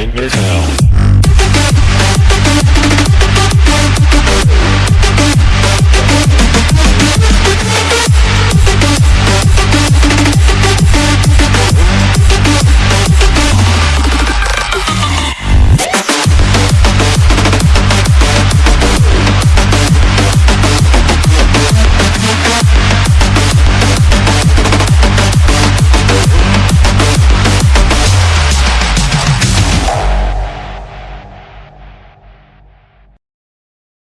in your town.